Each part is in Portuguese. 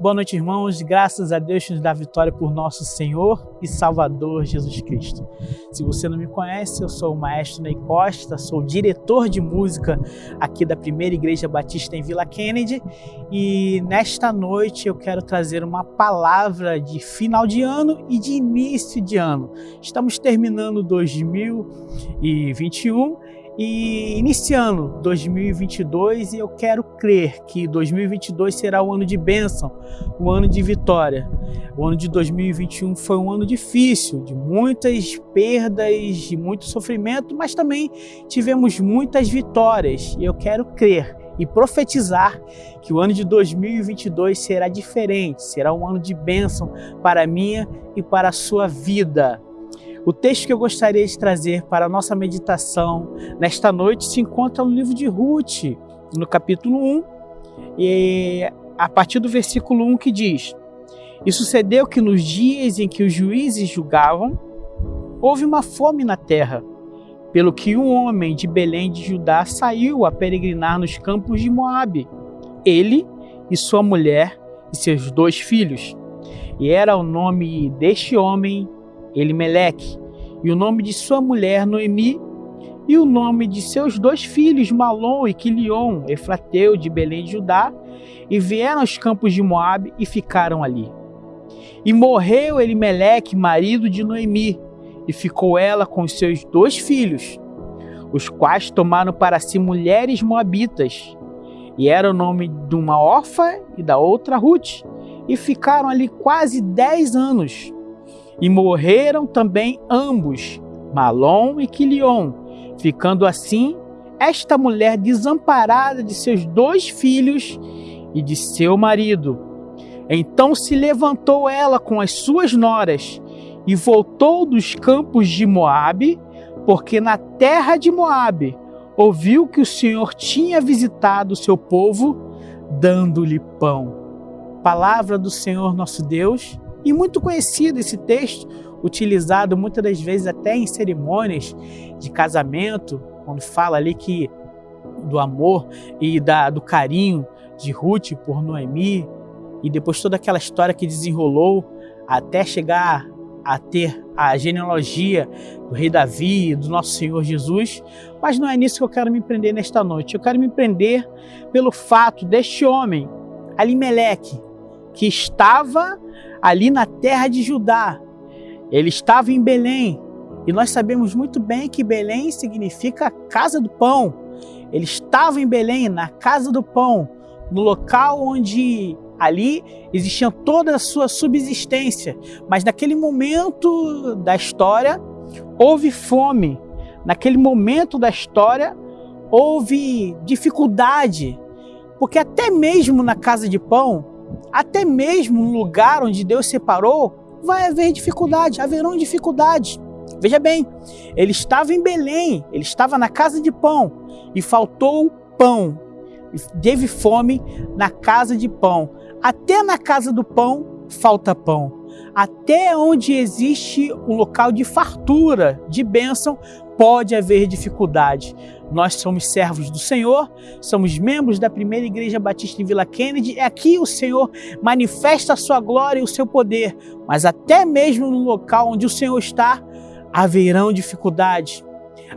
Boa noite, irmãos. Graças a Deus nos dá vitória por nosso Senhor e Salvador Jesus Cristo. Se você não me conhece, eu sou o maestro Ney Costa, sou diretor de música aqui da Primeira Igreja Batista em Vila Kennedy e nesta noite eu quero trazer uma palavra de final de ano e de início de ano. Estamos terminando 2021 e iniciando 2022 e eu quero crer que 2022 será um ano de bênção, um ano de vitória. O ano de 2021 foi um ano difícil, de muitas perdas, de muito sofrimento, mas também tivemos muitas vitórias e eu quero crer e profetizar que o ano de 2022 será diferente, será um ano de bênção para a minha e para a sua vida. O texto que eu gostaria de trazer para a nossa meditação nesta noite se encontra no livro de Ruth, no capítulo 1, e a partir do versículo 1 que diz: E sucedeu que nos dias em que os juízes julgavam, houve uma fome na terra, pelo que um homem de Belém de Judá saiu a peregrinar nos campos de Moabe, ele e sua mulher e seus dois filhos. E era o nome deste homem Elimeleque, e o nome de sua mulher Noemi, e o nome de seus dois filhos Malom e Quilion, Efrateu de Belém de Judá, e vieram aos campos de Moabe e ficaram ali. E morreu Elimeleque, marido de Noemi, e ficou ela com seus dois filhos, os quais tomaram para si mulheres moabitas, e era o nome de uma órfã e da outra Ruth, e ficaram ali quase dez anos. E morreram também ambos, Malom e Quilion, ficando assim esta mulher desamparada de seus dois filhos e de seu marido. Então se levantou ela com as suas noras e voltou dos campos de Moabe, porque na terra de Moabe ouviu que o Senhor tinha visitado o seu povo, dando-lhe pão. Palavra do Senhor nosso Deus e muito conhecido esse texto, utilizado muitas das vezes até em cerimônias de casamento, quando fala ali que do amor e da, do carinho de Ruth por Noemi, e depois toda aquela história que desenrolou até chegar a ter a genealogia do rei Davi, do nosso Senhor Jesus, mas não é nisso que eu quero me prender nesta noite. Eu quero me prender pelo fato deste homem, Alimeleque, que estava ali na terra de Judá. Ele estava em Belém. E nós sabemos muito bem que Belém significa casa do pão. Ele estava em Belém, na casa do pão, no local onde ali existia toda a sua subsistência. Mas naquele momento da história, houve fome. Naquele momento da história, houve dificuldade. Porque até mesmo na casa de pão, até mesmo no lugar onde Deus separou, vai haver dificuldade, haverão dificuldades. Veja bem, ele estava em Belém, ele estava na casa de pão e faltou pão. Teve fome na casa de pão. Até na casa do pão falta pão. Até onde existe um local de fartura, de bênção, pode haver dificuldade. Nós somos servos do Senhor, somos membros da primeira igreja batista em Vila Kennedy. É aqui o Senhor manifesta a sua glória e o seu poder. Mas até mesmo no local onde o Senhor está, haverão dificuldades,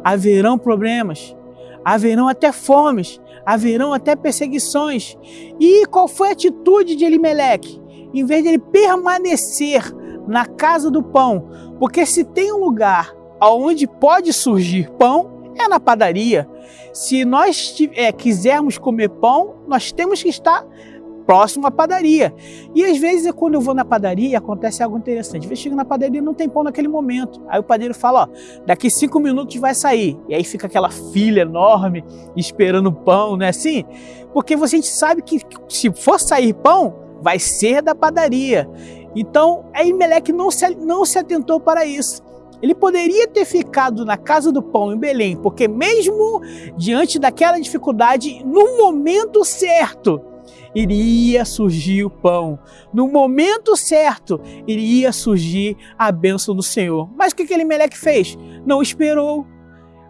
haverão problemas, haverão até fomes, haverão até perseguições. E qual foi a atitude de Elimeleque? Em vez de ele permanecer na casa do pão, porque se tem um lugar onde pode surgir pão, é na padaria. Se nós é, quisermos comer pão, nós temos que estar próximo à padaria. E às vezes, quando eu vou na padaria, acontece algo interessante. Vezes chego na padaria não tem pão naquele momento. Aí o padeiro fala, ó, daqui cinco minutos vai sair. E aí fica aquela fila enorme esperando pão, não é assim? Porque você sabe que se for sair pão, vai ser da padaria. Então, Meleque não se, não se atentou para isso. Ele poderia ter ficado na casa do pão em Belém, porque mesmo diante daquela dificuldade, no momento certo, iria surgir o pão. No momento certo, iria surgir a bênção do Senhor. Mas o que aquele Meleque fez? Não esperou.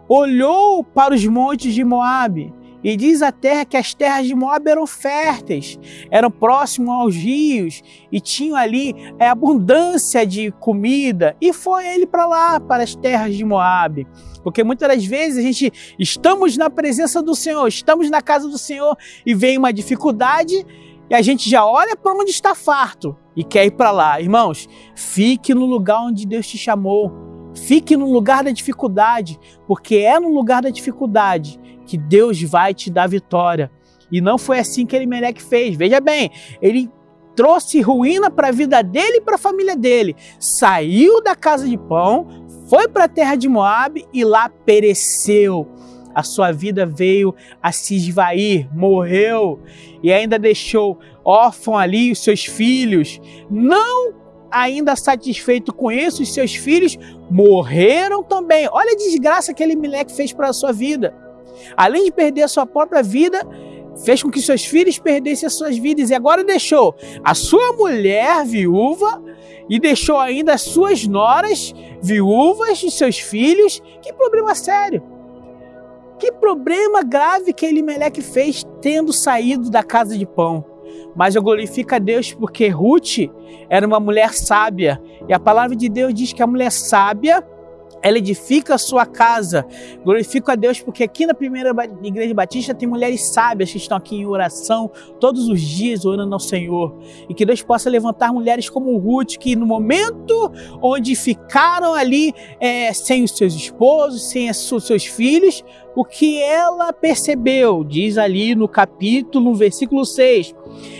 Olhou para os montes de Moabe E diz a terra que as terras de Moab eram férteis, eram próximos aos rios e tinham ali é, abundância de comida. E foi ele para lá, para as terras de Moab. Porque muitas das vezes a gente estamos na presença do Senhor, estamos na casa do Senhor e vem uma dificuldade e a gente já olha para onde está farto e quer ir para lá. Irmãos, fique no lugar onde Deus te chamou. Fique no lugar da dificuldade, porque é no lugar da dificuldade que Deus vai te dar vitória. E não foi assim que Elimelec fez. Veja bem, ele trouxe ruína para a vida dele e para a família dele. Saiu da casa de pão, foi para a terra de Moab e lá pereceu. A sua vida veio a se esvair, morreu e ainda deixou órfão ali os seus filhos. Não ainda satisfeito com isso, os seus filhos morreram também. Olha a desgraça que Elimelec fez para a sua vida. Além de perder a sua própria vida, fez com que seus filhos perdessem as suas vidas e agora deixou a sua mulher viúva e deixou ainda as suas noras viúvas e seus filhos. Que problema sério! Que problema grave que Elimelec fez tendo saído da casa de pão. Mas eu glorifico a Deus porque Ruth era uma mulher sábia. E a palavra de Deus diz que a mulher sábia ela edifica a sua casa. Glorifico a Deus porque aqui na primeira igreja batista tem mulheres sábias que estão aqui em oração todos os dias orando ao Senhor. E que Deus possa levantar mulheres como Ruth que no momento onde ficaram ali é, sem os seus esposos, sem os seus filhos, o que ela percebeu, diz ali no capítulo, versículo 6.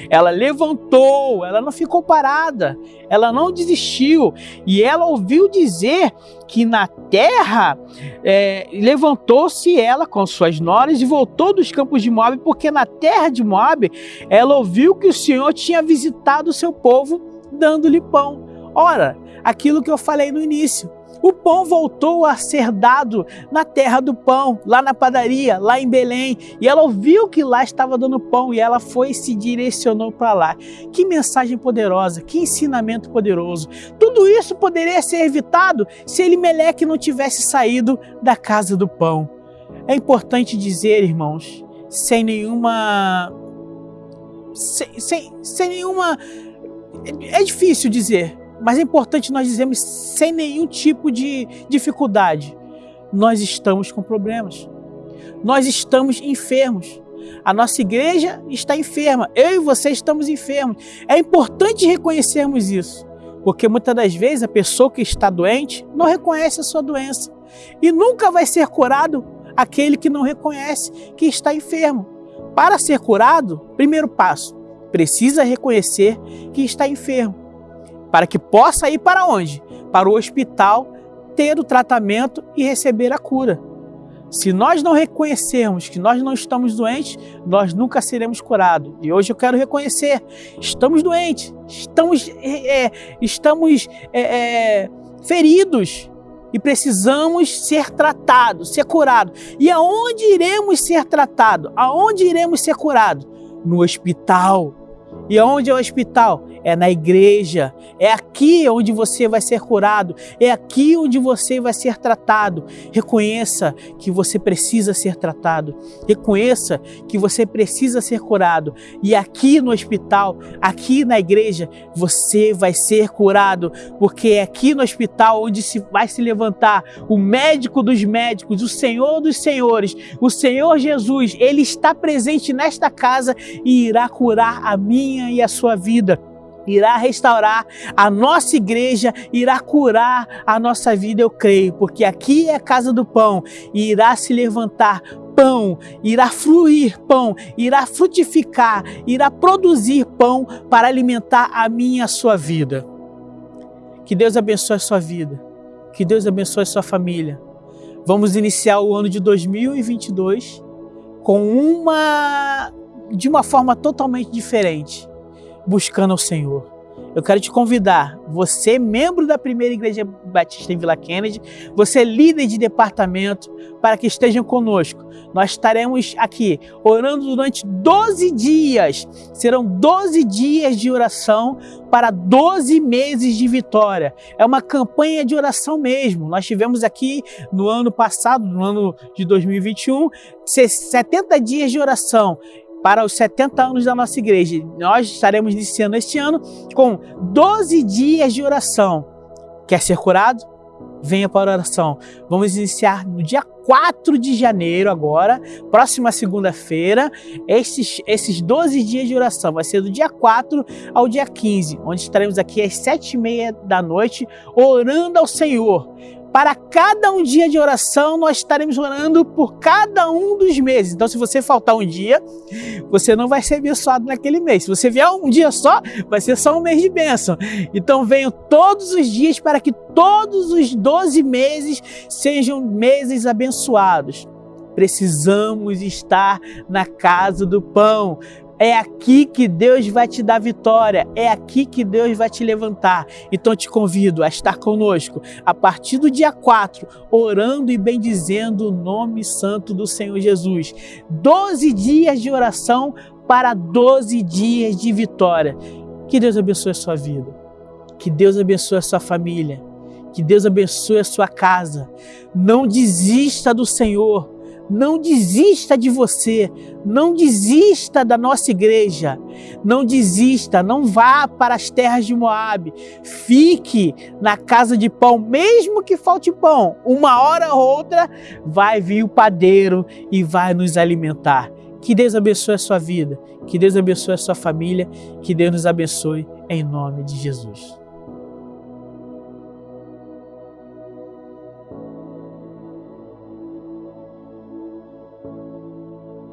Ela levantou, ela não ficou parada, ela não desistiu e ela ouviu dizer que na terra é, levantou-se ela com suas noras e voltou dos campos de Moab, porque na terra de Moab ela ouviu que o Senhor tinha visitado o seu povo dando-lhe pão. Ora, aquilo que eu falei no início, o pão voltou a ser dado na terra do pão, lá na padaria, lá em Belém. E ela ouviu que lá estava dando pão e ela foi e se direcionou para lá. Que mensagem poderosa, que ensinamento poderoso. Tudo isso poderia ser evitado se Elimeleque não tivesse saído da casa do pão. É importante dizer, irmãos, sem nenhuma. Sem, sem, sem nenhuma. É difícil dizer, mas é importante nós dizermos sem nenhum tipo de dificuldade: nós estamos com problemas, nós estamos enfermos. A nossa igreja está enferma, eu e você estamos enfermos. É importante reconhecermos isso, porque muitas das vezes a pessoa que está doente não reconhece a sua doença e nunca vai ser curado aquele que não reconhece que está enfermo. Para ser curado, primeiro passo, precisa reconhecer que está enfermo para que possa ir para onde? Para o hospital, ter o tratamento e receber a cura. Se nós não reconhecermos que nós não estamos doentes, nós nunca seremos curados. E hoje eu quero reconhecer: estamos doentes, estamos, é, é estamos é, é, feridos e precisamos ser tratados, ser curados. E aonde iremos ser tratados? Aonde iremos ser curados? No hospital. E aonde é o hospital? É na igreja, é aqui onde você vai ser curado, é aqui onde você vai ser tratado. Reconheça que você precisa ser tratado, reconheça que você precisa ser curado. E aqui no hospital, aqui na igreja, você vai ser curado, porque é aqui no hospital onde se vai se levantar o médico dos médicos, o Senhor dos senhores, o Senhor Jesus. Ele está presente nesta casa e irá curar a minha e a sua vida irá restaurar a nossa igreja, irá curar a nossa vida, eu creio, porque aqui é a casa do pão e irá se levantar pão, irá fluir pão, irá frutificar, irá produzir pão para alimentar a minha a sua vida. Que Deus abençoe a sua vida, que Deus abençoe a sua família. Vamos iniciar o ano de 2022 com uma de uma forma totalmente diferente buscando ao Senhor, eu quero te convidar, você membro da primeira igreja batista em Vila Kennedy, você líder de departamento, para que estejam conosco. Nós estaremos aqui orando durante 12 dias. Serão 12 dias de oração para 12 meses de vitória. É uma campanha de oração mesmo. Nós tivemos aqui no ano passado, no ano de 2021, 70 dias de oração para os 70 anos da nossa igreja. Nós estaremos iniciando este ano com 12 dias de oração. Quer ser curado? Venha para a oração. Vamos iniciar no dia 4 de janeiro agora, próxima segunda-feira, esses, esses 12 dias de oração. Vai ser do dia 4 ao dia 15, onde estaremos aqui às 7h30 da noite, orando ao Senhor para cada um dia de oração, nós estaremos orando por cada um dos meses. Então, se você faltar um dia, você não vai ser abençoado naquele mês. Se você vier um dia só, vai ser só um mês de bênção. Então, venham todos os dias para que todos os 12 meses sejam meses abençoados. Precisamos estar na casa do pão. É aqui que Deus vai te dar vitória, é aqui que Deus vai te levantar. Então te convido a estar conosco a partir do dia 4, orando e bendizendo o nome santo do Senhor Jesus. Doze dias de oração para 12 dias de vitória. Que Deus abençoe a sua vida, que Deus abençoe a sua família, que Deus abençoe a sua casa. Não desista do Senhor não desista de você, não desista da nossa igreja, não desista, não vá para as terras de Moab, fique na casa de pão, mesmo que falte pão, uma hora ou outra vai vir o padeiro e vai nos alimentar. Que Deus abençoe a sua vida, que Deus abençoe a sua família, que Deus nos abençoe em nome de Jesus.